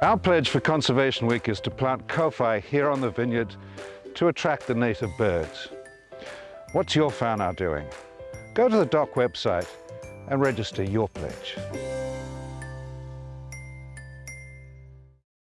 Our pledge for Conservation Week is to plant kowhai here on the vineyard to attract the native birds. What's your whānau doing? Go to the DOC website and register your pledge.